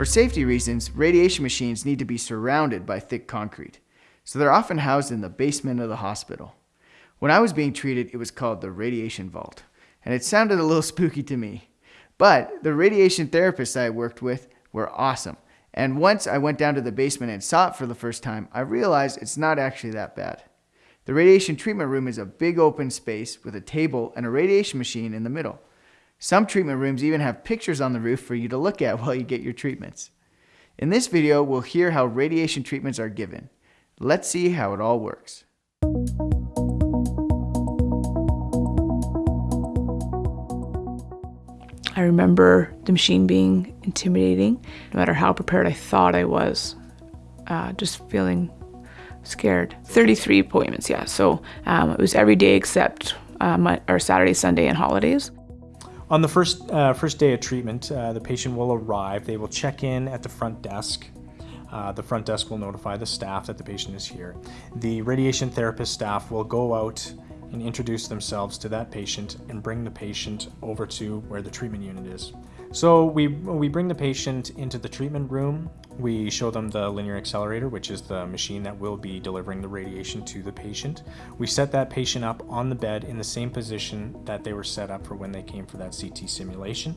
For safety reasons, radiation machines need to be surrounded by thick concrete, so they're often housed in the basement of the hospital. When I was being treated, it was called the radiation vault, and it sounded a little spooky to me. But the radiation therapists I worked with were awesome, and once I went down to the basement and saw it for the first time, I realized it's not actually that bad. The radiation treatment room is a big open space with a table and a radiation machine in the middle. Some treatment rooms even have pictures on the roof for you to look at while you get your treatments. In this video, we'll hear how radiation treatments are given. Let's see how it all works. I remember the machine being intimidating, no matter how prepared I thought I was, uh, just feeling scared. 33 appointments, yeah. So um, it was every day except my, or Saturday, Sunday, and holidays. On the first, uh, first day of treatment, uh, the patient will arrive. They will check in at the front desk. Uh, the front desk will notify the staff that the patient is here. The radiation therapist staff will go out and introduce themselves to that patient and bring the patient over to where the treatment unit is. So we, we bring the patient into the treatment room. We show them the linear accelerator, which is the machine that will be delivering the radiation to the patient. We set that patient up on the bed in the same position that they were set up for when they came for that CT simulation.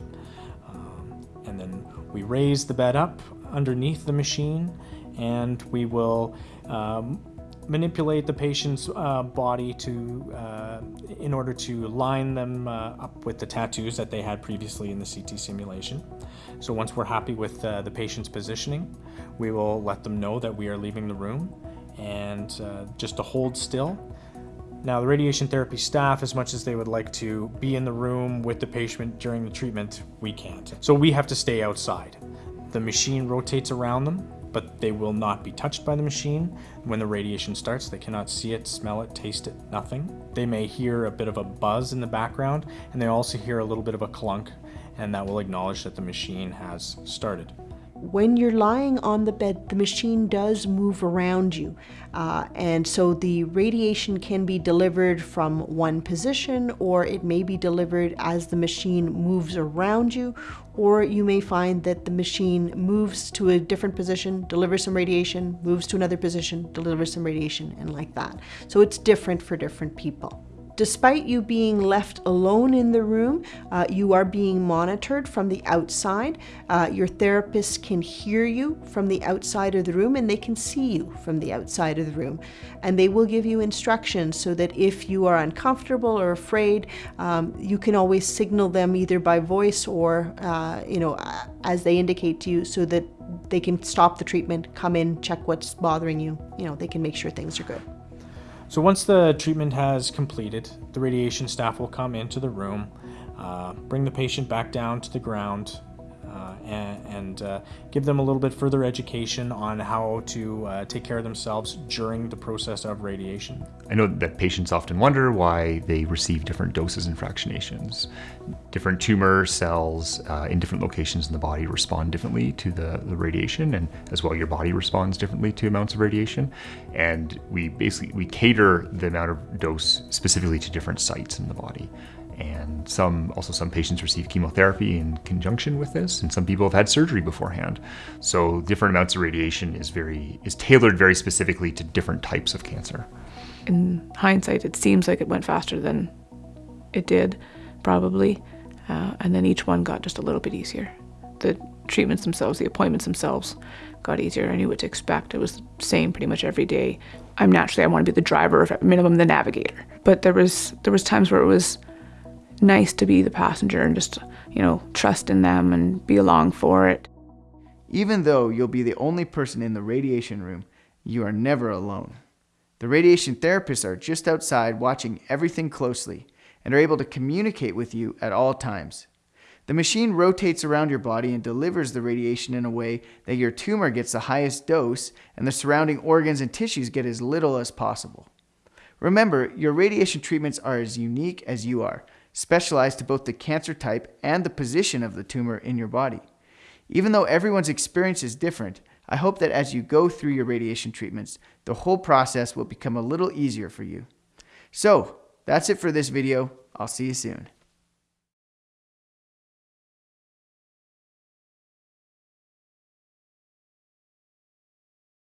Um, and then we raise the bed up underneath the machine and we will um, manipulate the patient's uh, body to uh, in order to line them uh, up with the tattoos that they had previously in the CT simulation. So once we're happy with uh, the patient's positioning, we will let them know that we are leaving the room and uh, just to hold still. Now the radiation therapy staff, as much as they would like to be in the room with the patient during the treatment, we can't. So we have to stay outside. The machine rotates around them but they will not be touched by the machine. When the radiation starts, they cannot see it, smell it, taste it, nothing. They may hear a bit of a buzz in the background, and they also hear a little bit of a clunk, and that will acknowledge that the machine has started when you're lying on the bed, the machine does move around you. Uh, and so the radiation can be delivered from one position, or it may be delivered as the machine moves around you, or you may find that the machine moves to a different position, delivers some radiation, moves to another position, delivers some radiation, and like that. So it's different for different people. Despite you being left alone in the room, uh, you are being monitored from the outside. Uh, your therapist can hear you from the outside of the room and they can see you from the outside of the room. And they will give you instructions so that if you are uncomfortable or afraid, um, you can always signal them either by voice or, uh, you know, as they indicate to you so that they can stop the treatment, come in, check what's bothering you. You know, they can make sure things are good. So once the treatment has completed, the radiation staff will come into the room, uh, bring the patient back down to the ground, and, and uh, give them a little bit further education on how to uh, take care of themselves during the process of radiation. I know that patients often wonder why they receive different doses and fractionations. Different tumor cells uh, in different locations in the body respond differently to the, the radiation and as well your body responds differently to amounts of radiation. And we basically, we cater the amount of dose specifically to different sites in the body and some also some patients receive chemotherapy in conjunction with this and some people have had surgery beforehand. So different amounts of radiation is very is tailored very specifically to different types of cancer. In hindsight it seems like it went faster than it did probably. Uh, and then each one got just a little bit easier. The treatments themselves the appointments themselves got easier. I knew what to expect. It was the same pretty much every day. I'm naturally i want to be the driver of at minimum the navigator. But there was there was times where it was nice to be the passenger and just, you know, trust in them and be along for it. Even though you'll be the only person in the radiation room, you are never alone. The radiation therapists are just outside watching everything closely and are able to communicate with you at all times. The machine rotates around your body and delivers the radiation in a way that your tumor gets the highest dose and the surrounding organs and tissues get as little as possible. Remember, your radiation treatments are as unique as you are, specialized to both the cancer type and the position of the tumor in your body. Even though everyone's experience is different, I hope that as you go through your radiation treatments, the whole process will become a little easier for you. So, that's it for this video. I'll see you soon.